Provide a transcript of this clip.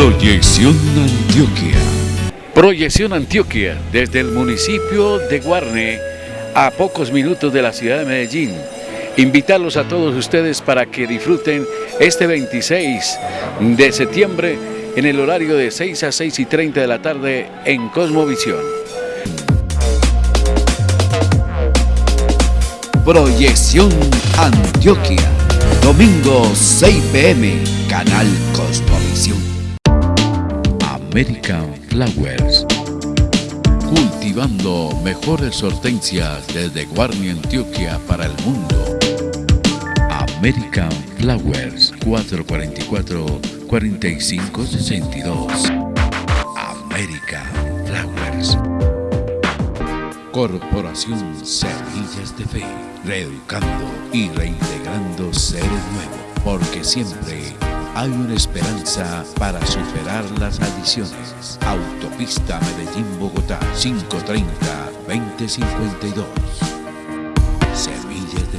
Proyección Antioquia. Proyección Antioquia, desde el municipio de Guarne, a pocos minutos de la ciudad de Medellín. Invitarlos a todos ustedes para que disfruten este 26 de septiembre en el horario de 6 a 6 y 30 de la tarde en Cosmovisión. Proyección Antioquia. Domingo 6 pm, Canal. American Flowers. Cultivando mejores hortensias desde Guarni, Antioquia para el mundo. American Flowers 444-4562. American Flowers. Corporación Semillas de Fe, reeducando y reintegrando seres nuevos, porque siempre hay una esperanza para superar las adicciones. Autopista Medellín-Bogotá 530-2052. Semillas de